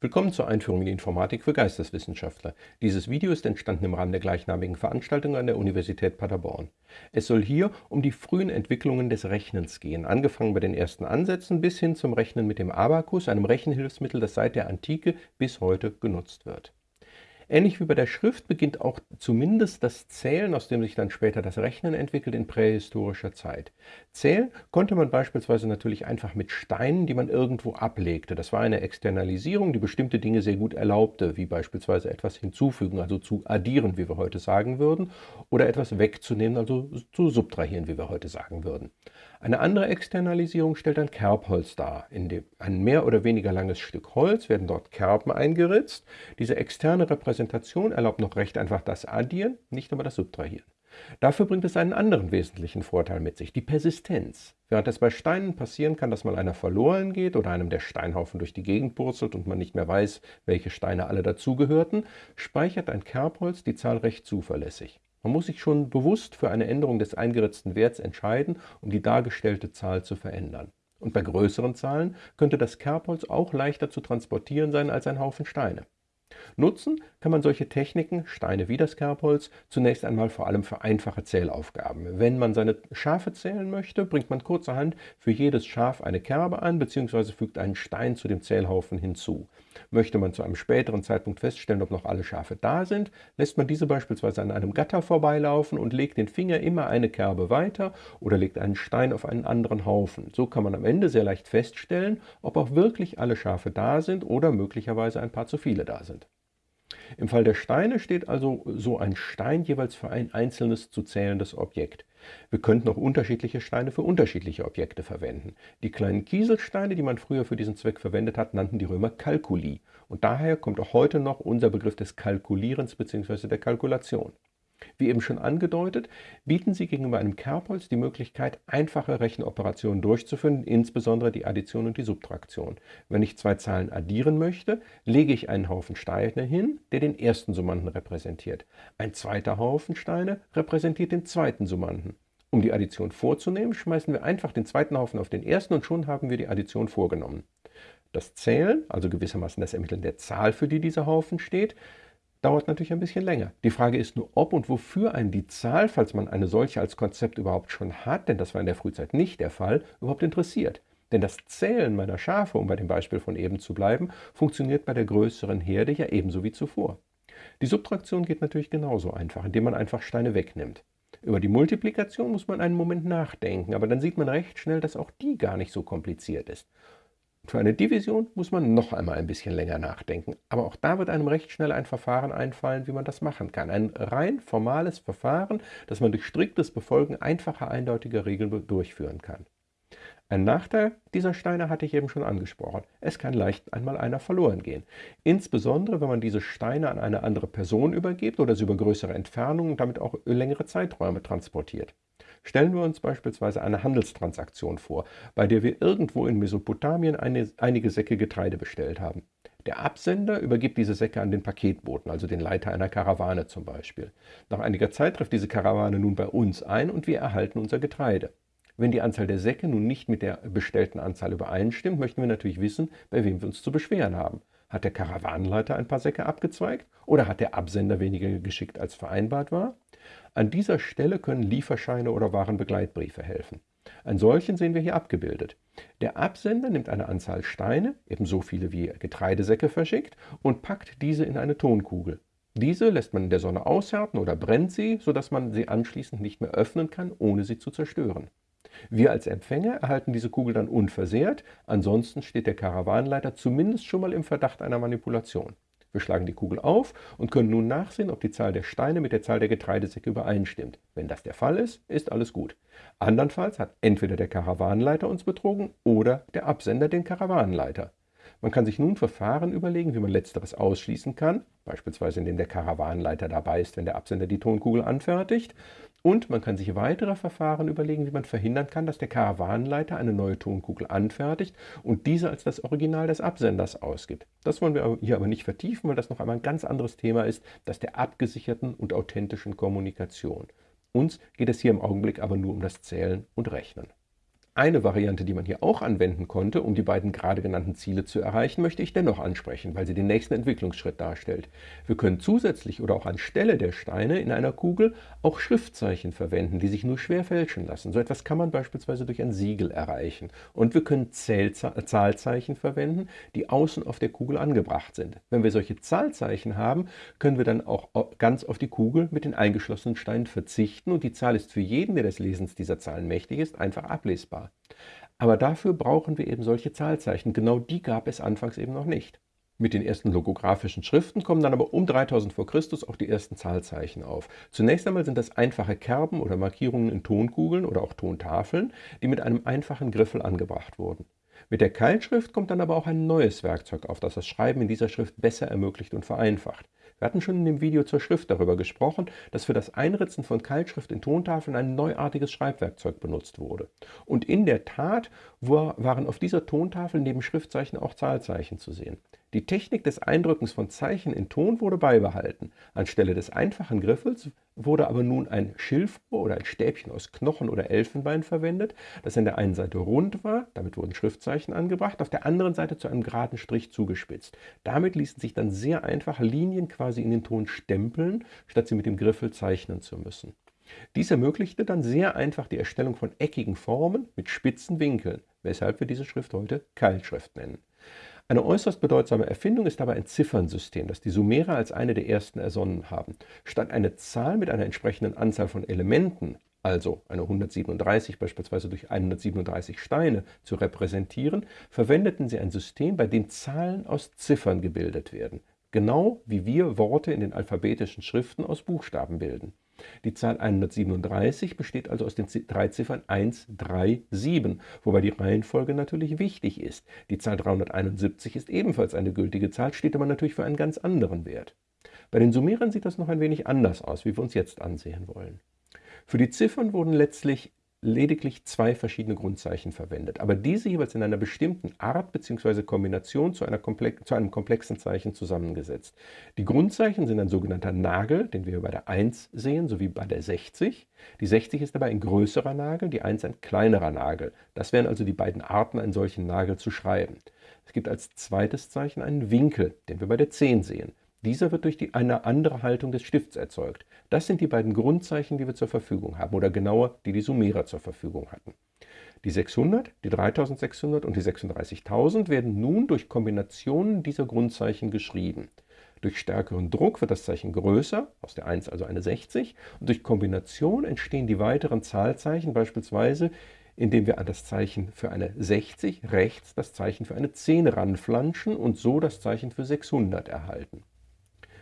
Willkommen zur Einführung in die Informatik für Geisteswissenschaftler. Dieses Video ist entstanden im Rahmen der gleichnamigen Veranstaltung an der Universität Paderborn. Es soll hier um die frühen Entwicklungen des Rechnens gehen, angefangen bei den ersten Ansätzen bis hin zum Rechnen mit dem Abakus, einem Rechenhilfsmittel, das seit der Antike bis heute genutzt wird. Ähnlich wie bei der Schrift beginnt auch zumindest das Zählen, aus dem sich dann später das Rechnen entwickelt, in prähistorischer Zeit. Zählen konnte man beispielsweise natürlich einfach mit Steinen, die man irgendwo ablegte. Das war eine Externalisierung, die bestimmte Dinge sehr gut erlaubte, wie beispielsweise etwas hinzufügen, also zu addieren, wie wir heute sagen würden, oder etwas wegzunehmen, also zu subtrahieren, wie wir heute sagen würden. Eine andere Externalisierung stellt ein Kerbholz dar. In dem, ein mehr oder weniger langes Stück Holz werden dort Kerben eingeritzt. Diese externe Repräsentation erlaubt noch recht einfach das Addieren, nicht aber das Subtrahieren. Dafür bringt es einen anderen wesentlichen Vorteil mit sich, die Persistenz. Während es bei Steinen passieren kann, dass mal einer verloren geht oder einem der Steinhaufen durch die Gegend purzelt und man nicht mehr weiß, welche Steine alle dazugehörten, speichert ein Kerbholz die Zahl recht zuverlässig. Man muss sich schon bewusst für eine Änderung des eingeritzten Werts entscheiden, um die dargestellte Zahl zu verändern. Und bei größeren Zahlen könnte das Kerbholz auch leichter zu transportieren sein als ein Haufen Steine. Nutzen kann man solche Techniken, Steine wie das Kerbholz, zunächst einmal vor allem für einfache Zählaufgaben. Wenn man seine Schafe zählen möchte, bringt man kurzerhand für jedes Schaf eine Kerbe an bzw. fügt einen Stein zu dem Zählhaufen hinzu. Möchte man zu einem späteren Zeitpunkt feststellen, ob noch alle Schafe da sind, lässt man diese beispielsweise an einem Gatter vorbeilaufen und legt den Finger immer eine Kerbe weiter oder legt einen Stein auf einen anderen Haufen. So kann man am Ende sehr leicht feststellen, ob auch wirklich alle Schafe da sind oder möglicherweise ein paar zu viele da sind. Im Fall der Steine steht also so ein Stein jeweils für ein einzelnes zu zählendes Objekt. Wir könnten auch unterschiedliche Steine für unterschiedliche Objekte verwenden. Die kleinen Kieselsteine, die man früher für diesen Zweck verwendet hat, nannten die Römer Kalkuli. Und daher kommt auch heute noch unser Begriff des Kalkulierens bzw. der Kalkulation. Wie eben schon angedeutet, bieten sie gegenüber einem Kerbholz die Möglichkeit, einfache Rechenoperationen durchzuführen, insbesondere die Addition und die Subtraktion. Wenn ich zwei Zahlen addieren möchte, lege ich einen Haufen Steine hin, der den ersten Summanden repräsentiert. Ein zweiter Haufen Steine repräsentiert den zweiten Summanden. Um die Addition vorzunehmen, schmeißen wir einfach den zweiten Haufen auf den ersten und schon haben wir die Addition vorgenommen. Das Zählen, also gewissermaßen das Ermitteln der Zahl, für die dieser Haufen steht, dauert natürlich ein bisschen länger. Die Frage ist nur, ob und wofür einen die Zahl, falls man eine solche als Konzept überhaupt schon hat, denn das war in der Frühzeit nicht der Fall, überhaupt interessiert. Denn das Zählen meiner Schafe, um bei dem Beispiel von eben zu bleiben, funktioniert bei der größeren Herde ja ebenso wie zuvor. Die Subtraktion geht natürlich genauso einfach, indem man einfach Steine wegnimmt. Über die Multiplikation muss man einen Moment nachdenken, aber dann sieht man recht schnell, dass auch die gar nicht so kompliziert ist. Für eine Division muss man noch einmal ein bisschen länger nachdenken, aber auch da wird einem recht schnell ein Verfahren einfallen, wie man das machen kann. Ein rein formales Verfahren, das man durch striktes Befolgen einfacher, eindeutiger Regeln durchführen kann. Ein Nachteil dieser Steine hatte ich eben schon angesprochen. Es kann leicht einmal einer verloren gehen. Insbesondere, wenn man diese Steine an eine andere Person übergibt oder sie über größere Entfernungen und damit auch längere Zeiträume transportiert. Stellen wir uns beispielsweise eine Handelstransaktion vor, bei der wir irgendwo in Mesopotamien eine, einige Säcke Getreide bestellt haben. Der Absender übergibt diese Säcke an den Paketboten, also den Leiter einer Karawane zum Beispiel. Nach einiger Zeit trifft diese Karawane nun bei uns ein und wir erhalten unser Getreide. Wenn die Anzahl der Säcke nun nicht mit der bestellten Anzahl übereinstimmt, möchten wir natürlich wissen, bei wem wir uns zu beschweren haben. Hat der Karawanenleiter ein paar Säcke abgezweigt oder hat der Absender weniger geschickt als vereinbart war? An dieser Stelle können Lieferscheine oder Warenbegleitbriefe helfen. Einen solchen sehen wir hier abgebildet. Der Absender nimmt eine Anzahl Steine, ebenso viele wie Getreidesäcke verschickt, und packt diese in eine Tonkugel. Diese lässt man in der Sonne aushärten oder brennt sie, sodass man sie anschließend nicht mehr öffnen kann, ohne sie zu zerstören. Wir als Empfänger erhalten diese Kugel dann unversehrt, ansonsten steht der Karawanenleiter zumindest schon mal im Verdacht einer Manipulation. Wir schlagen die Kugel auf und können nun nachsehen, ob die Zahl der Steine mit der Zahl der Getreidesäcke übereinstimmt. Wenn das der Fall ist, ist alles gut. Andernfalls hat entweder der Karawanenleiter uns betrogen oder der Absender den Karawanenleiter. Man kann sich nun Verfahren überlegen, wie man letzteres ausschließen kann, beispielsweise indem der Karawanenleiter dabei ist, wenn der Absender die Tonkugel anfertigt, und man kann sich weitere Verfahren überlegen, wie man verhindern kann, dass der Karawanenleiter eine neue Tonkugel anfertigt und diese als das Original des Absenders ausgibt. Das wollen wir hier aber nicht vertiefen, weil das noch einmal ein ganz anderes Thema ist, das der abgesicherten und authentischen Kommunikation. Uns geht es hier im Augenblick aber nur um das Zählen und Rechnen. Eine Variante, die man hier auch anwenden konnte, um die beiden gerade genannten Ziele zu erreichen, möchte ich dennoch ansprechen, weil sie den nächsten Entwicklungsschritt darstellt. Wir können zusätzlich oder auch anstelle der Steine in einer Kugel auch Schriftzeichen verwenden, die sich nur schwer fälschen lassen. So etwas kann man beispielsweise durch ein Siegel erreichen. Und wir können Zahlzeichen verwenden, die außen auf der Kugel angebracht sind. Wenn wir solche Zahlzeichen haben, können wir dann auch ganz auf die Kugel mit den eingeschlossenen Steinen verzichten und die Zahl ist für jeden, der des Lesens dieser Zahlen mächtig ist, einfach ablesbar. Aber dafür brauchen wir eben solche Zahlzeichen. Genau die gab es anfangs eben noch nicht. Mit den ersten logografischen Schriften kommen dann aber um 3000 vor Christus auch die ersten Zahlzeichen auf. Zunächst einmal sind das einfache Kerben oder Markierungen in Tonkugeln oder auch Tontafeln, die mit einem einfachen Griffel angebracht wurden. Mit der Keilschrift kommt dann aber auch ein neues Werkzeug auf, das das Schreiben in dieser Schrift besser ermöglicht und vereinfacht. Wir hatten schon in dem Video zur Schrift darüber gesprochen, dass für das Einritzen von Keilschrift in Tontafeln ein neuartiges Schreibwerkzeug benutzt wurde. Und in der Tat waren auf dieser Tontafel neben Schriftzeichen auch Zahlzeichen zu sehen. Die Technik des Eindrückens von Zeichen in Ton wurde beibehalten. Anstelle des einfachen Griffels wurde aber nun ein Schilfrohr oder ein Stäbchen aus Knochen oder Elfenbein verwendet, das an der einen Seite rund war, damit wurden Schriftzeichen angebracht, auf der anderen Seite zu einem geraden Strich zugespitzt. Damit ließen sich dann sehr einfach Linien quasi in den Ton stempeln, statt sie mit dem Griffel zeichnen zu müssen. Dies ermöglichte dann sehr einfach die Erstellung von eckigen Formen mit spitzen Winkeln, weshalb wir diese Schrift heute Keilschrift nennen. Eine äußerst bedeutsame Erfindung ist dabei ein Ziffernsystem, das die Sumerer als eine der ersten ersonnen haben. Statt eine Zahl mit einer entsprechenden Anzahl von Elementen, also eine 137 beispielsweise durch 137 Steine, zu repräsentieren, verwendeten sie ein System, bei dem Zahlen aus Ziffern gebildet werden, genau wie wir Worte in den alphabetischen Schriften aus Buchstaben bilden. Die Zahl 137 besteht also aus den drei Ziffern 1, 3, 7, wobei die Reihenfolge natürlich wichtig ist. Die Zahl 371 ist ebenfalls eine gültige Zahl, steht aber natürlich für einen ganz anderen Wert. Bei den Sumerern sieht das noch ein wenig anders aus, wie wir uns jetzt ansehen wollen. Für die Ziffern wurden letztlich lediglich zwei verschiedene Grundzeichen verwendet, aber diese jeweils in einer bestimmten Art bzw. Kombination zu, zu, einem komplexen Zeichen zusammengesetzt. Die Grundzeichen sind ein sogenannter Nagel, den wir bei der 1 sehen, sowie bei der 60. Die 60 ist dabei ein größerer Nagel, die 1 ein kleinerer Nagel. Das wären also die beiden Arten, einen solchen Nagel zu schreiben. Es gibt als zweites Zeichen einen Winkel, den wir bei der 10 sehen. Dieser wird durch die, eine andere Haltung des Stifts erzeugt. Das sind die beiden Grundzeichen, die wir zur Verfügung haben, oder genauer, die die Sumerer zur Verfügung hatten. Die 600, die 3600 und die 36.000 werden nun durch Kombinationen dieser Grundzeichen geschrieben. Durch stärkeren Druck wird das Zeichen größer, aus der 1 also eine 60, und durch Kombination entstehen die weiteren Zahlzeichen, beispielsweise indem wir an das Zeichen für eine 60 rechts das Zeichen für eine 10 ranflanschen und so das Zeichen für 600 erhalten.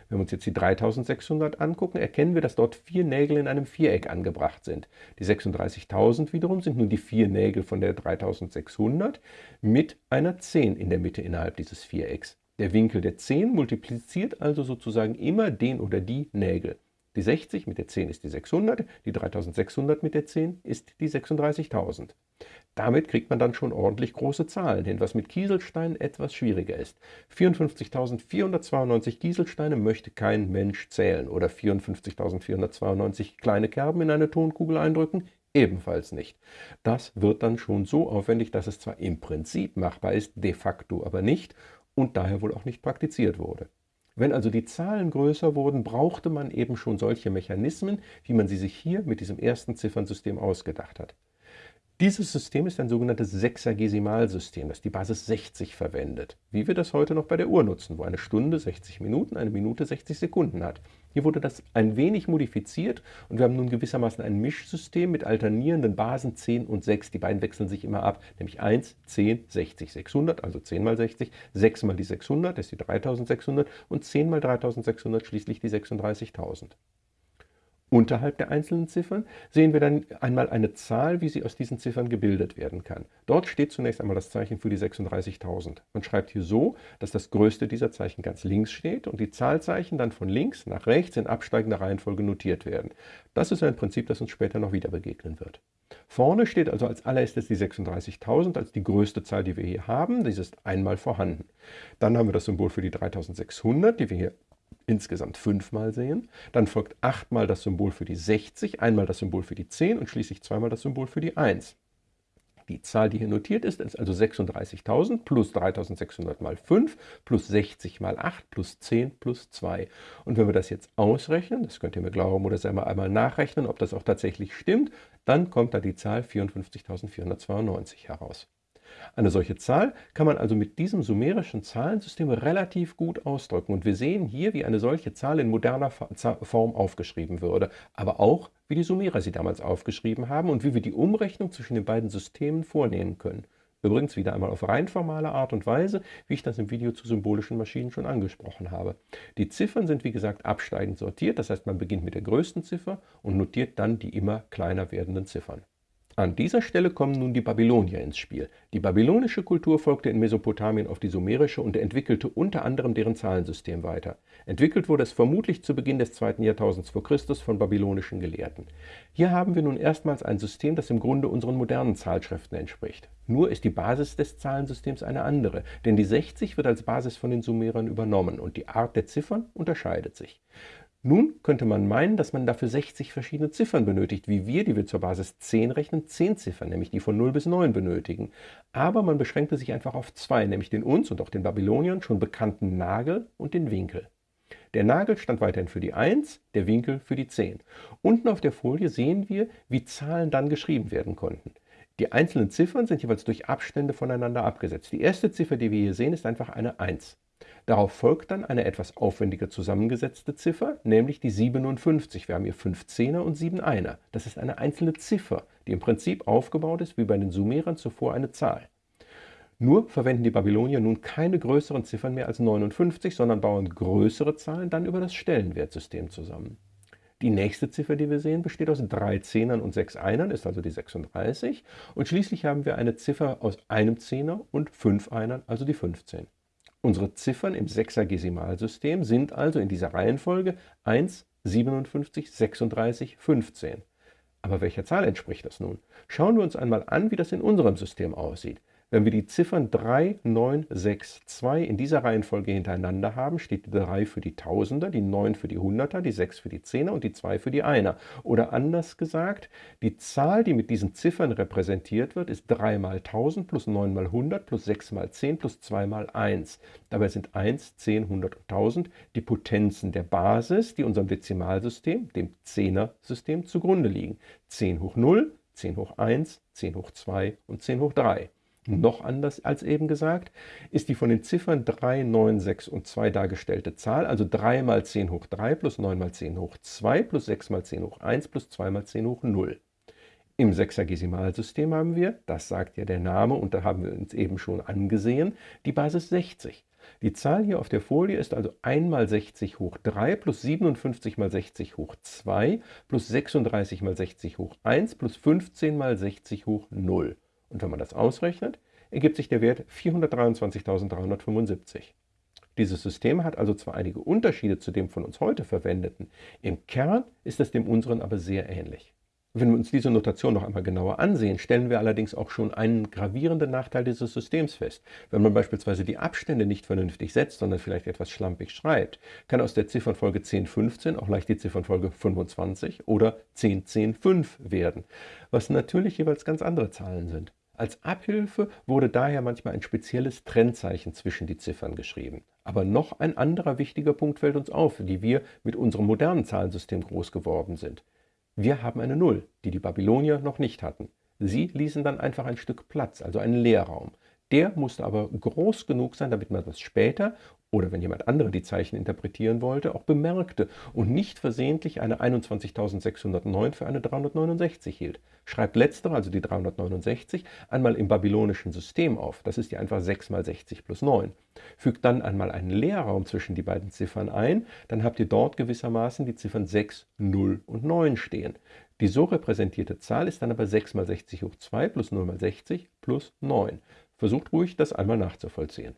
Wenn wir uns jetzt die 3600 angucken, erkennen wir, dass dort vier Nägel in einem Viereck angebracht sind. Die 36.000 wiederum sind nun die vier Nägel von der 3600 mit einer 10 in der Mitte innerhalb dieses Vierecks. Der Winkel der 10 multipliziert also sozusagen immer den oder die Nägel. Die 60 mit der 10 ist die 600, die 3600 mit der 10 ist die 36.000. Damit kriegt man dann schon ordentlich große Zahlen hin, was mit Kieselsteinen etwas schwieriger ist. 54.492 Kieselsteine möchte kein Mensch zählen oder 54.492 kleine Kerben in eine Tonkugel eindrücken, ebenfalls nicht. Das wird dann schon so aufwendig, dass es zwar im Prinzip machbar ist, de facto aber nicht und daher wohl auch nicht praktiziert wurde. Wenn also die Zahlen größer wurden, brauchte man eben schon solche Mechanismen, wie man sie sich hier mit diesem ersten Ziffernsystem ausgedacht hat. Dieses System ist ein sogenanntes Sechsagesimalsystem, das die Basis 60 verwendet, wie wir das heute noch bei der Uhr nutzen, wo eine Stunde 60 Minuten, eine Minute 60 Sekunden hat. Hier wurde das ein wenig modifiziert und wir haben nun gewissermaßen ein Mischsystem mit alternierenden Basen 10 und 6. Die beiden wechseln sich immer ab, nämlich 1, 10, 60, 600, also 10 mal 60, 6 mal die 600, das ist die 3600 und 10 mal 3600 schließlich die 36.000. Unterhalb der einzelnen Ziffern sehen wir dann einmal eine Zahl, wie sie aus diesen Ziffern gebildet werden kann. Dort steht zunächst einmal das Zeichen für die 36.000. Man schreibt hier so, dass das größte dieser Zeichen ganz links steht und die Zahlzeichen dann von links nach rechts in absteigender Reihenfolge notiert werden. Das ist ein Prinzip, das uns später noch wieder begegnen wird. Vorne steht also als allererstes die 36.000 als die größte Zahl, die wir hier haben. Dies ist einmal vorhanden. Dann haben wir das Symbol für die 3600, die wir hier insgesamt fünfmal sehen. Dann folgt achtmal das Symbol für die 60, einmal das Symbol für die 10 und schließlich zweimal das Symbol für die 1. Die Zahl, die hier notiert ist, ist also 36.000 plus 3.600 mal 5 plus 60 mal 8 plus 10 plus 2. Und wenn wir das jetzt ausrechnen, das könnt ihr mir glauben oder selber einmal nachrechnen, ob das auch tatsächlich stimmt, dann kommt da die Zahl 54.492 heraus. Eine solche Zahl kann man also mit diesem sumerischen Zahlensystem relativ gut ausdrücken. Und wir sehen hier, wie eine solche Zahl in moderner Form aufgeschrieben würde, aber auch, wie die Sumerer sie damals aufgeschrieben haben und wie wir die Umrechnung zwischen den beiden Systemen vornehmen können. Übrigens wieder einmal auf rein formale Art und Weise, wie ich das im Video zu symbolischen Maschinen schon angesprochen habe. Die Ziffern sind wie gesagt absteigend sortiert, das heißt man beginnt mit der größten Ziffer und notiert dann die immer kleiner werdenden Ziffern. An dieser Stelle kommen nun die Babylonier ins Spiel. Die babylonische Kultur folgte in Mesopotamien auf die sumerische und entwickelte unter anderem deren Zahlensystem weiter. Entwickelt wurde es vermutlich zu Beginn des zweiten Jahrtausends vor Christus von babylonischen Gelehrten. Hier haben wir nun erstmals ein System, das im Grunde unseren modernen Zahlschriften entspricht. Nur ist die Basis des Zahlensystems eine andere, denn die 60 wird als Basis von den Sumerern übernommen und die Art der Ziffern unterscheidet sich. Nun könnte man meinen, dass man dafür 60 verschiedene Ziffern benötigt, wie wir, die wir zur Basis 10 rechnen, 10 Ziffern, nämlich die von 0 bis 9 benötigen. Aber man beschränkte sich einfach auf zwei, nämlich den uns und auch den Babyloniern schon bekannten Nagel und den Winkel. Der Nagel stand weiterhin für die 1, der Winkel für die 10. Unten auf der Folie sehen wir, wie Zahlen dann geschrieben werden konnten. Die einzelnen Ziffern sind jeweils durch Abstände voneinander abgesetzt. Die erste Ziffer, die wir hier sehen, ist einfach eine 1. Darauf folgt dann eine etwas aufwendiger zusammengesetzte Ziffer, nämlich die 57. Wir haben hier 5 Zehner und 7 Einer. Das ist eine einzelne Ziffer, die im Prinzip aufgebaut ist wie bei den Sumerern zuvor eine Zahl. Nur verwenden die Babylonier nun keine größeren Ziffern mehr als 59, sondern bauen größere Zahlen dann über das Stellenwertsystem zusammen. Die nächste Ziffer, die wir sehen, besteht aus drei Zehnern und sechs Einern, ist also die 36. Und schließlich haben wir eine Ziffer aus einem Zehner und fünf Einern, also die 15. Unsere Ziffern im Sechsergesimalsystem sind also in dieser Reihenfolge 1, 57, 36, 15. Aber welcher Zahl entspricht das nun? Schauen wir uns einmal an, wie das in unserem System aussieht. Wenn wir die Ziffern 3, 9, 6, 2 in dieser Reihenfolge hintereinander haben, steht die 3 für die Tausender, die 9 für die Hunderter, die 6 für die Zehner und die 2 für die Einer. Oder anders gesagt, die Zahl, die mit diesen Ziffern repräsentiert wird, ist 3 mal 1000 plus 9 mal 100 plus 6 mal 10 plus 2 mal 1. Dabei sind 1, 10, 100 und 1000 die Potenzen der Basis, die unserem Dezimalsystem, dem Zehner-System, zugrunde liegen. 10 hoch 0, 10 hoch 1, 10 hoch 2 und 10 hoch 3. Noch anders als eben gesagt, ist die von den Ziffern 3, 9, 6 und 2 dargestellte Zahl, also 3 mal 10 hoch 3 plus 9 mal 10 hoch 2 plus 6 mal 10 hoch 1 plus 2 mal 10 hoch 0. Im Sechsergesimalsystem haben wir, das sagt ja der Name und da haben wir uns eben schon angesehen, die Basis 60. Die Zahl hier auf der Folie ist also 1 mal 60 hoch 3 plus 57 mal 60 hoch 2 plus 36 mal 60 hoch 1 plus 15 mal 60 hoch 0. Und wenn man das ausrechnet, ergibt sich der Wert 423.375. Dieses System hat also zwar einige Unterschiede zu dem von uns heute verwendeten, im Kern ist es dem unseren aber sehr ähnlich. Wenn wir uns diese Notation noch einmal genauer ansehen, stellen wir allerdings auch schon einen gravierenden Nachteil dieses Systems fest. Wenn man beispielsweise die Abstände nicht vernünftig setzt, sondern vielleicht etwas schlampig schreibt, kann aus der Ziffernfolge 1015 auch leicht die Ziffernfolge 25 oder 1010.5 werden, was natürlich jeweils ganz andere Zahlen sind. Als Abhilfe wurde daher manchmal ein spezielles Trennzeichen zwischen die Ziffern geschrieben. Aber noch ein anderer wichtiger Punkt fällt uns auf, die wir mit unserem modernen Zahlensystem groß geworden sind. Wir haben eine Null, die die Babylonier noch nicht hatten. Sie ließen dann einfach ein Stück Platz, also einen Leerraum. Der musste aber groß genug sein, damit man das später oder wenn jemand andere die Zeichen interpretieren wollte, auch bemerkte und nicht versehentlich eine 21.609 für eine 369 hielt. Schreibt letztere, also die 369, einmal im babylonischen System auf. Das ist ja einfach 6 mal 60 plus 9. Fügt dann einmal einen Leerraum zwischen die beiden Ziffern ein, dann habt ihr dort gewissermaßen die Ziffern 6, 0 und 9 stehen. Die so repräsentierte Zahl ist dann aber 6 mal 60 hoch 2 plus 0 mal 60 plus 9. Versucht ruhig, das einmal nachzuvollziehen.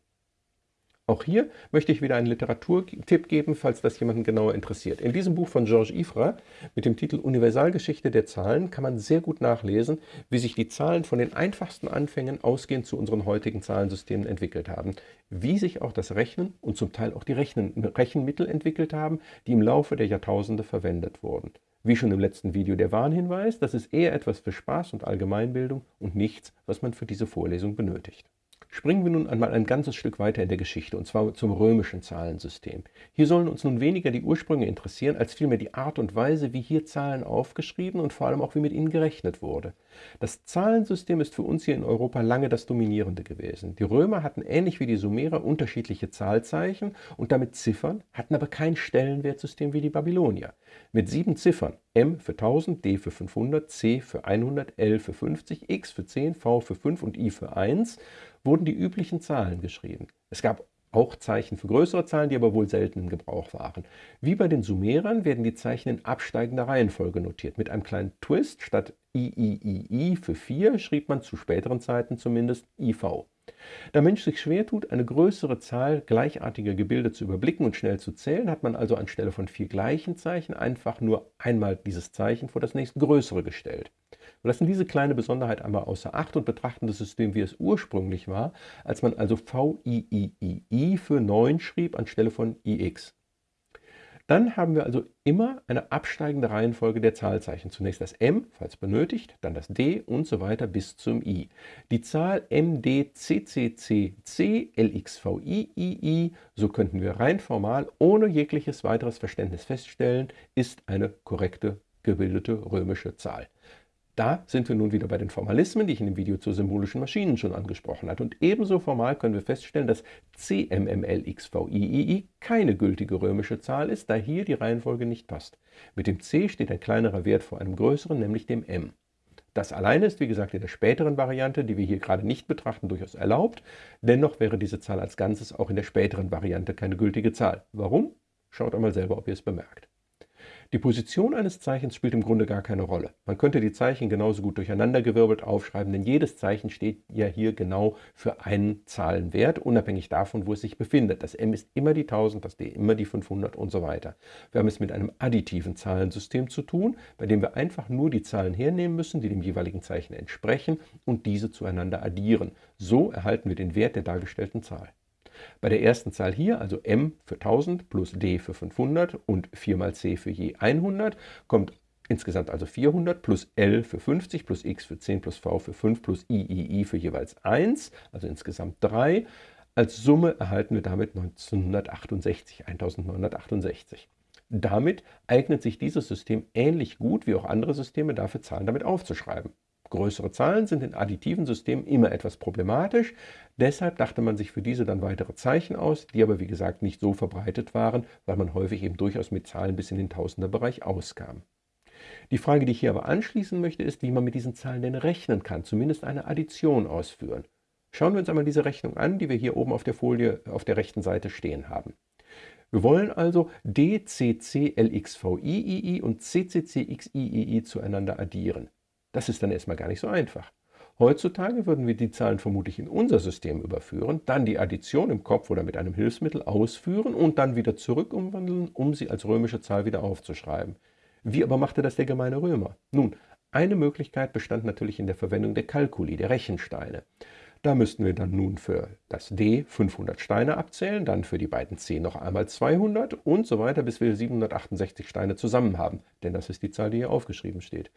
Auch hier möchte ich wieder einen Literaturtipp geben, falls das jemanden genauer interessiert. In diesem Buch von Georges Ifra mit dem Titel Universalgeschichte der Zahlen kann man sehr gut nachlesen, wie sich die Zahlen von den einfachsten Anfängen ausgehend zu unseren heutigen Zahlensystemen entwickelt haben, wie sich auch das Rechnen und zum Teil auch die Rechnen, Rechenmittel entwickelt haben, die im Laufe der Jahrtausende verwendet wurden. Wie schon im letzten Video der Warnhinweis, das ist eher etwas für Spaß und Allgemeinbildung und nichts, was man für diese Vorlesung benötigt. Springen wir nun einmal ein ganzes Stück weiter in der Geschichte, und zwar zum römischen Zahlensystem. Hier sollen uns nun weniger die Ursprünge interessieren, als vielmehr die Art und Weise, wie hier Zahlen aufgeschrieben und vor allem auch wie mit ihnen gerechnet wurde. Das Zahlensystem ist für uns hier in Europa lange das dominierende gewesen. Die Römer hatten ähnlich wie die Sumerer unterschiedliche Zahlzeichen und damit Ziffern, hatten aber kein Stellenwertsystem wie die Babylonier. Mit sieben Ziffern, M für 1000, D für 500, C für 100, L für 50, X für 10, V für 5 und I für 1, wurden die üblichen Zahlen geschrieben. Es gab auch Zeichen für größere Zahlen, die aber wohl selten im Gebrauch waren. Wie bei den Sumerern werden die Zeichen in absteigender Reihenfolge notiert. Mit einem kleinen Twist, statt IIII für 4 schrieb man zu späteren Zeiten zumindest IV. Da Mensch sich schwer tut, eine größere Zahl gleichartiger Gebilde zu überblicken und schnell zu zählen, hat man also anstelle von vier gleichen Zeichen einfach nur einmal dieses Zeichen vor das nächste größere gestellt. Wir lassen diese kleine Besonderheit einmal außer Acht und betrachten das System, wie es ursprünglich war, als man also VIII für 9 schrieb anstelle von IX. Dann haben wir also immer eine absteigende Reihenfolge der Zahlzeichen. Zunächst das M, falls benötigt, dann das D und so weiter bis zum I. Die Zahl MDCCCC LXVIII, so könnten wir rein formal ohne jegliches weiteres Verständnis feststellen, ist eine korrekte gebildete römische Zahl. Da sind wir nun wieder bei den Formalismen, die ich in dem Video zu symbolischen Maschinen schon angesprochen hatte. Und ebenso formal können wir feststellen, dass CMMLXVIII keine gültige römische Zahl ist, da hier die Reihenfolge nicht passt. Mit dem C steht ein kleinerer Wert vor einem größeren, nämlich dem M. Das alleine ist, wie gesagt, in der späteren Variante, die wir hier gerade nicht betrachten, durchaus erlaubt. Dennoch wäre diese Zahl als Ganzes auch in der späteren Variante keine gültige Zahl. Warum? Schaut einmal selber, ob ihr es bemerkt. Die Position eines Zeichens spielt im Grunde gar keine Rolle. Man könnte die Zeichen genauso gut durcheinandergewirbelt aufschreiben, denn jedes Zeichen steht ja hier genau für einen Zahlenwert, unabhängig davon, wo es sich befindet. Das M ist immer die 1000, das D immer die 500 und so weiter. Wir haben es mit einem additiven Zahlensystem zu tun, bei dem wir einfach nur die Zahlen hernehmen müssen, die dem jeweiligen Zeichen entsprechen und diese zueinander addieren. So erhalten wir den Wert der dargestellten Zahl. Bei der ersten Zahl hier, also m für 1000 plus d für 500 und 4 mal c für je 100, kommt insgesamt also 400 plus l für 50 plus x für 10 plus v für 5 plus iii für jeweils 1, also insgesamt 3. Als Summe erhalten wir damit 1968, 1968. Damit eignet sich dieses System ähnlich gut wie auch andere Systeme dafür, Zahlen damit aufzuschreiben. Größere Zahlen sind in additiven Systemen immer etwas problematisch, deshalb dachte man sich für diese dann weitere Zeichen aus, die aber wie gesagt nicht so verbreitet waren, weil man häufig eben durchaus mit Zahlen bis in den Tausenderbereich auskam. Die Frage, die ich hier aber anschließen möchte, ist, wie man mit diesen Zahlen denn rechnen kann, zumindest eine Addition ausführen. Schauen wir uns einmal diese Rechnung an, die wir hier oben auf der Folie auf der rechten Seite stehen haben. Wir wollen also DCCLXVIII und CCCXIII zueinander addieren. Das ist dann erstmal gar nicht so einfach. Heutzutage würden wir die Zahlen vermutlich in unser System überführen, dann die Addition im Kopf oder mit einem Hilfsmittel ausführen und dann wieder zurück umwandeln, um sie als römische Zahl wieder aufzuschreiben. Wie aber machte das der gemeine Römer? Nun, eine Möglichkeit bestand natürlich in der Verwendung der Kalkuli, der Rechensteine. Da müssten wir dann nun für das D 500 Steine abzählen, dann für die beiden C noch einmal 200 und so weiter, bis wir 768 Steine zusammen haben, denn das ist die Zahl, die hier aufgeschrieben steht.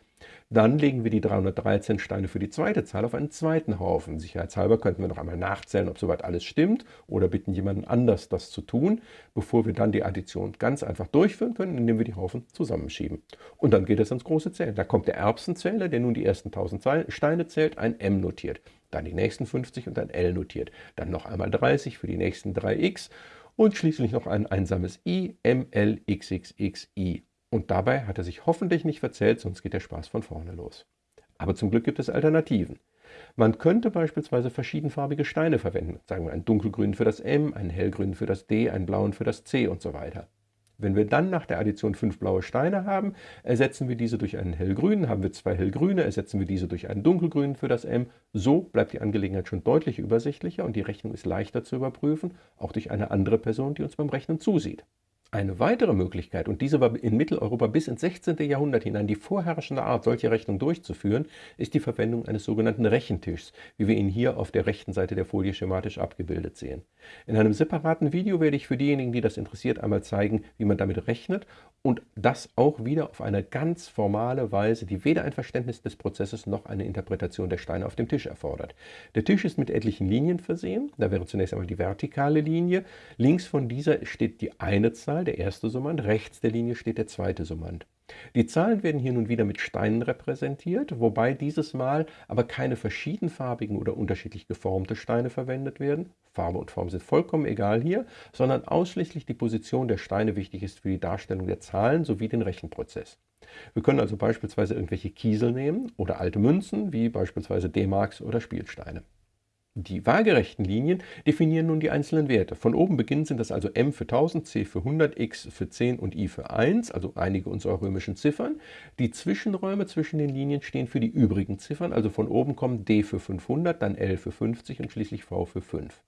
Dann legen wir die 313 Steine für die zweite Zahl auf einen zweiten Haufen. Sicherheitshalber könnten wir noch einmal nachzählen, ob soweit alles stimmt oder bitten jemanden anders, das zu tun, bevor wir dann die Addition ganz einfach durchführen können, indem wir die Haufen zusammenschieben. Und dann geht es ans große Zählen. Da kommt der Erbsenzähler, der nun die ersten 1000 Steine zählt, ein M notiert dann die nächsten 50 und ein L notiert, dann noch einmal 30 für die nächsten 3x und schließlich noch ein einsames i, m, l, x, x, x, i. Und dabei hat er sich hoffentlich nicht verzählt, sonst geht der Spaß von vorne los. Aber zum Glück gibt es Alternativen. Man könnte beispielsweise verschiedenfarbige Steine verwenden, sagen wir einen dunkelgrünen für das M, einen hellgrünen für das D, einen blauen für das C und so weiter. Wenn wir dann nach der Addition fünf blaue Steine haben, ersetzen wir diese durch einen hellgrünen, haben wir zwei hellgrüne, ersetzen wir diese durch einen dunkelgrünen für das M. So bleibt die Angelegenheit schon deutlich übersichtlicher und die Rechnung ist leichter zu überprüfen, auch durch eine andere Person, die uns beim Rechnen zusieht. Eine weitere Möglichkeit, und diese war in Mitteleuropa bis ins 16. Jahrhundert hinein die vorherrschende Art, solche Rechnungen durchzuführen, ist die Verwendung eines sogenannten Rechentischs, wie wir ihn hier auf der rechten Seite der Folie schematisch abgebildet sehen. In einem separaten Video werde ich für diejenigen, die das interessiert, einmal zeigen, wie man damit rechnet und das auch wieder auf eine ganz formale Weise, die weder ein Verständnis des Prozesses noch eine Interpretation der Steine auf dem Tisch erfordert. Der Tisch ist mit etlichen Linien versehen. Da wäre zunächst einmal die vertikale Linie. Links von dieser steht die eine Zahl, Zahl, der erste Summand, rechts der Linie steht der zweite Summand. Die Zahlen werden hier nun wieder mit Steinen repräsentiert, wobei dieses Mal aber keine verschiedenfarbigen oder unterschiedlich geformte Steine verwendet werden. Farbe und Form sind vollkommen egal hier, sondern ausschließlich die Position der Steine wichtig ist für die Darstellung der Zahlen sowie den Rechenprozess. Wir können also beispielsweise irgendwelche Kiesel nehmen oder alte Münzen, wie beispielsweise D-Marks oder Spielsteine. Die waagerechten Linien definieren nun die einzelnen Werte. Von oben beginnend sind das also m für 1000, c für 100, x für 10 und i für 1, also einige unserer römischen Ziffern. Die Zwischenräume zwischen den Linien stehen für die übrigen Ziffern, also von oben kommt d für 500, dann l für 50 und schließlich v für 5.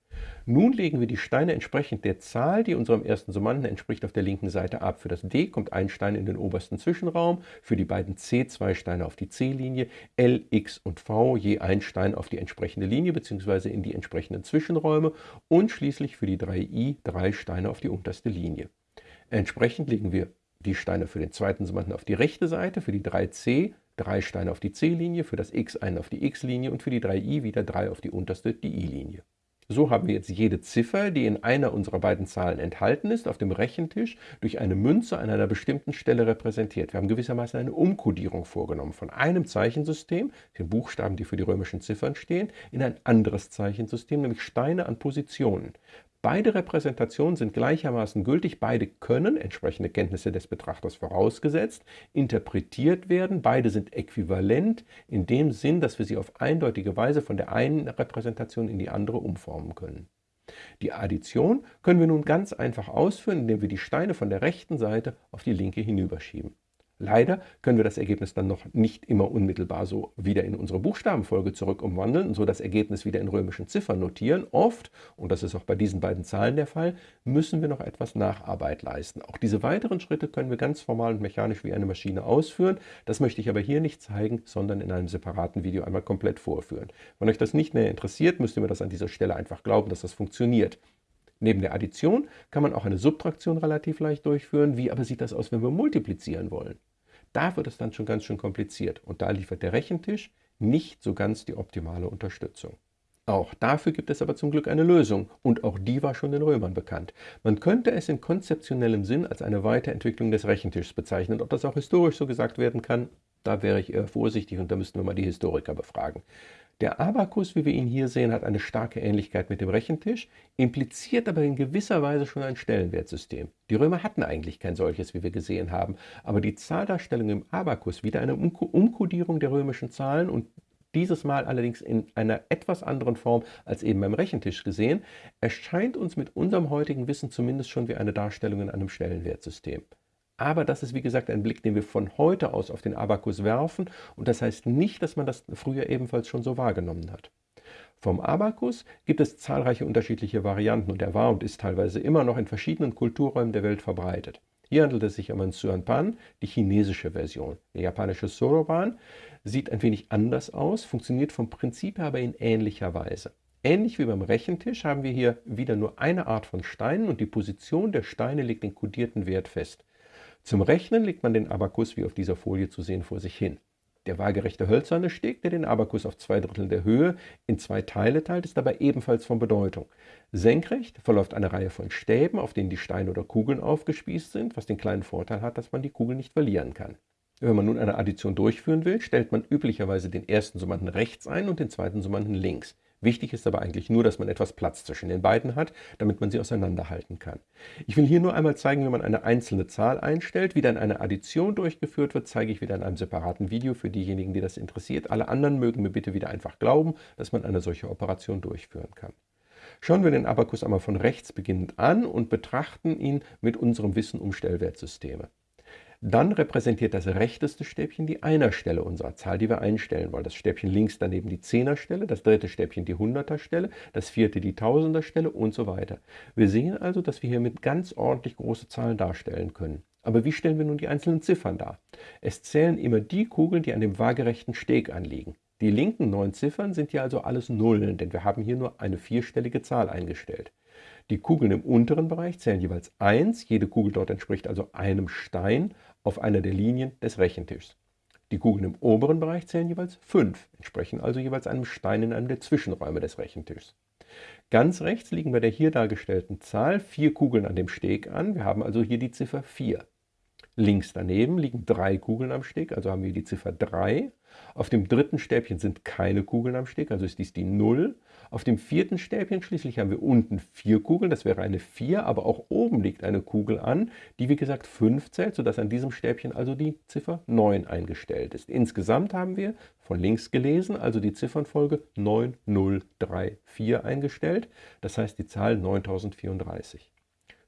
Nun legen wir die Steine entsprechend der Zahl, die unserem ersten Summanden entspricht, auf der linken Seite ab. Für das D kommt ein Stein in den obersten Zwischenraum, für die beiden C zwei Steine auf die C-Linie, L, X und V je ein Stein auf die entsprechende Linie bzw. in die entsprechenden Zwischenräume und schließlich für die 3i drei Steine auf die unterste Linie. Entsprechend legen wir die Steine für den zweiten Summanden auf die rechte Seite, für die 3c drei Steine auf die C-Linie, für das x einen auf die x-Linie und für die 3i wieder drei auf die unterste, die i-Linie. So haben wir jetzt jede Ziffer, die in einer unserer beiden Zahlen enthalten ist, auf dem Rechentisch durch eine Münze an einer bestimmten Stelle repräsentiert. Wir haben gewissermaßen eine Umkodierung vorgenommen von einem Zeichensystem, den Buchstaben, die für die römischen Ziffern stehen, in ein anderes Zeichensystem, nämlich Steine an Positionen. Beide Repräsentationen sind gleichermaßen gültig, beide können, entsprechende Kenntnisse des Betrachters vorausgesetzt, interpretiert werden, beide sind äquivalent in dem Sinn, dass wir sie auf eindeutige Weise von der einen Repräsentation in die andere umformen können. Die Addition können wir nun ganz einfach ausführen, indem wir die Steine von der rechten Seite auf die linke hinüberschieben. Leider können wir das Ergebnis dann noch nicht immer unmittelbar so wieder in unsere Buchstabenfolge zurück umwandeln und so das Ergebnis wieder in römischen Ziffern notieren. Oft, und das ist auch bei diesen beiden Zahlen der Fall, müssen wir noch etwas Nacharbeit leisten. Auch diese weiteren Schritte können wir ganz formal und mechanisch wie eine Maschine ausführen. Das möchte ich aber hier nicht zeigen, sondern in einem separaten Video einmal komplett vorführen. Wenn euch das nicht mehr interessiert, müsst ihr mir das an dieser Stelle einfach glauben, dass das funktioniert. Neben der Addition kann man auch eine Subtraktion relativ leicht durchführen. Wie aber sieht das aus, wenn wir multiplizieren wollen? Da wird es dann schon ganz schön kompliziert und da liefert der Rechentisch nicht so ganz die optimale Unterstützung. Auch dafür gibt es aber zum Glück eine Lösung und auch die war schon den Römern bekannt. Man könnte es in konzeptionellem Sinn als eine Weiterentwicklung des Rechentischs bezeichnen. Ob das auch historisch so gesagt werden kann, da wäre ich eher vorsichtig und da müssten wir mal die Historiker befragen. Der Abakus, wie wir ihn hier sehen, hat eine starke Ähnlichkeit mit dem Rechentisch, impliziert aber in gewisser Weise schon ein Stellenwertsystem. Die Römer hatten eigentlich kein solches, wie wir gesehen haben, aber die Zahldarstellung im Abakus, wieder eine Umkodierung der römischen Zahlen und dieses Mal allerdings in einer etwas anderen Form als eben beim Rechentisch gesehen, erscheint uns mit unserem heutigen Wissen zumindest schon wie eine Darstellung in einem Stellenwertsystem. Aber das ist wie gesagt ein Blick, den wir von heute aus auf den Abakus werfen und das heißt nicht, dass man das früher ebenfalls schon so wahrgenommen hat. Vom Abakus gibt es zahlreiche unterschiedliche Varianten und er war und ist teilweise immer noch in verschiedenen Kulturräumen der Welt verbreitet. Hier handelt es sich um ein Suanpan, die chinesische Version. Der japanische Soroban sieht ein wenig anders aus, funktioniert vom Prinzip her aber in ähnlicher Weise. Ähnlich wie beim Rechentisch haben wir hier wieder nur eine Art von Steinen und die Position der Steine legt den kodierten Wert fest. Zum Rechnen legt man den Abakus wie auf dieser Folie zu sehen vor sich hin. Der waagerechte hölzerne Steg, der den Abakus auf zwei Drittel der Höhe in zwei Teile teilt, ist dabei ebenfalls von Bedeutung. Senkrecht verläuft eine Reihe von Stäben, auf denen die Steine oder Kugeln aufgespießt sind, was den kleinen Vorteil hat, dass man die Kugel nicht verlieren kann. Wenn man nun eine Addition durchführen will, stellt man üblicherweise den ersten Summanden rechts ein und den zweiten Summanden links. Wichtig ist aber eigentlich nur, dass man etwas Platz zwischen den beiden hat, damit man sie auseinanderhalten kann. Ich will hier nur einmal zeigen, wie man eine einzelne Zahl einstellt. Wie dann eine Addition durchgeführt wird, zeige ich wieder in einem separaten Video für diejenigen, die das interessiert. Alle anderen mögen mir bitte wieder einfach glauben, dass man eine solche Operation durchführen kann. Schauen wir den Abakus einmal von rechts beginnend an und betrachten ihn mit unserem Wissen um Stellwertsysteme. Dann repräsentiert das rechteste Stäbchen die Einerstelle unserer Zahl, die wir einstellen wollen. Das Stäbchen links daneben die Zehnerstelle, das dritte Stäbchen die Hunderterstelle, das vierte die Tausenderstelle und so weiter. Wir sehen also, dass wir hier mit ganz ordentlich große Zahlen darstellen können. Aber wie stellen wir nun die einzelnen Ziffern dar? Es zählen immer die Kugeln, die an dem waagerechten Steg anliegen. Die linken neun Ziffern sind hier also alles Nullen, denn wir haben hier nur eine vierstellige Zahl eingestellt. Die Kugeln im unteren Bereich zählen jeweils 1, jede Kugel dort entspricht also einem Stein auf einer der Linien des Rechentischs. Die Kugeln im oberen Bereich zählen jeweils 5, entsprechen also jeweils einem Stein in einem der Zwischenräume des Rechentischs. Ganz rechts liegen bei der hier dargestellten Zahl vier Kugeln an dem Steg an. Wir haben also hier die Ziffer 4. Links daneben liegen drei Kugeln am Steg, also haben wir die Ziffer 3. Auf dem dritten Stäbchen sind keine Kugeln am Steg, also ist dies die 0. Auf dem vierten Stäbchen schließlich haben wir unten vier Kugeln, das wäre eine 4, aber auch oben liegt eine Kugel an, die wie gesagt 5 zählt, sodass an diesem Stäbchen also die Ziffer 9 eingestellt ist. Insgesamt haben wir von links gelesen, also die Ziffernfolge 9034 eingestellt, das heißt die Zahl 9034.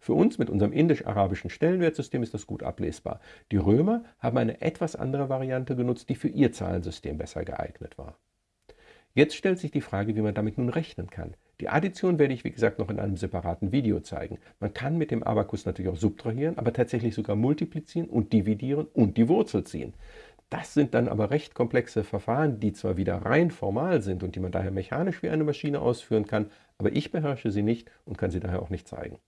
Für uns mit unserem indisch-arabischen Stellenwertsystem ist das gut ablesbar. Die Römer haben eine etwas andere Variante genutzt, die für ihr Zahlensystem besser geeignet war. Jetzt stellt sich die Frage, wie man damit nun rechnen kann. Die Addition werde ich, wie gesagt, noch in einem separaten Video zeigen. Man kann mit dem Abakus natürlich auch subtrahieren, aber tatsächlich sogar multiplizieren und dividieren und die Wurzel ziehen. Das sind dann aber recht komplexe Verfahren, die zwar wieder rein formal sind und die man daher mechanisch wie eine Maschine ausführen kann, aber ich beherrsche sie nicht und kann sie daher auch nicht zeigen.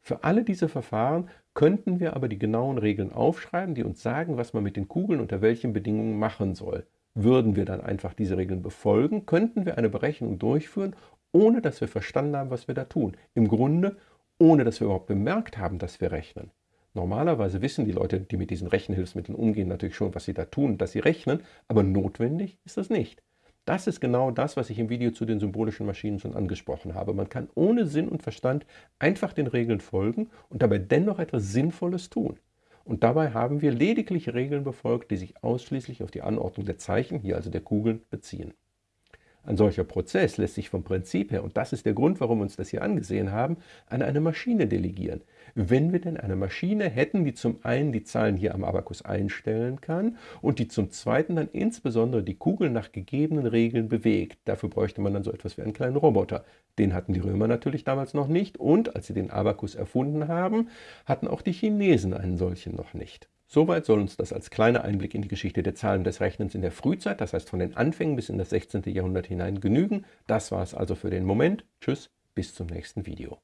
Für alle diese Verfahren könnten wir aber die genauen Regeln aufschreiben, die uns sagen, was man mit den Kugeln unter welchen Bedingungen machen soll. Würden wir dann einfach diese Regeln befolgen, könnten wir eine Berechnung durchführen, ohne dass wir verstanden haben, was wir da tun. Im Grunde, ohne dass wir überhaupt bemerkt haben, dass wir rechnen. Normalerweise wissen die Leute, die mit diesen Rechenhilfsmitteln umgehen, natürlich schon, was sie da tun, dass sie rechnen, aber notwendig ist das nicht. Das ist genau das, was ich im Video zu den symbolischen Maschinen schon angesprochen habe. Man kann ohne Sinn und Verstand einfach den Regeln folgen und dabei dennoch etwas Sinnvolles tun. Und dabei haben wir lediglich Regeln befolgt, die sich ausschließlich auf die Anordnung der Zeichen, hier also der Kugeln, beziehen. Ein solcher Prozess lässt sich vom Prinzip her, und das ist der Grund, warum wir uns das hier angesehen haben, an eine Maschine delegieren. Wenn wir denn eine Maschine hätten, die zum einen die Zahlen hier am Abakus einstellen kann und die zum zweiten dann insbesondere die Kugel nach gegebenen Regeln bewegt. Dafür bräuchte man dann so etwas wie einen kleinen Roboter. Den hatten die Römer natürlich damals noch nicht und als sie den Abakus erfunden haben, hatten auch die Chinesen einen solchen noch nicht. Soweit soll uns das als kleiner Einblick in die Geschichte der Zahlen des Rechnens in der Frühzeit, das heißt von den Anfängen bis in das 16. Jahrhundert hinein genügen. Das war es also für den Moment. Tschüss, bis zum nächsten Video.